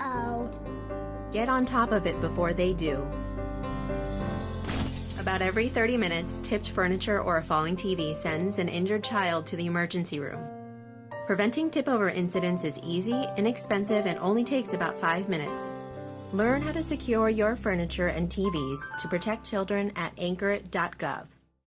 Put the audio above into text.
Uh-oh. Get on top of it before they do. About every 30 minutes, tipped furniture or a falling TV sends an injured child to the emergency room. Preventing tip over incidents is easy, inexpensive, and only takes about five minutes. Learn how to secure your furniture and TVs to protect children at anchor.gov.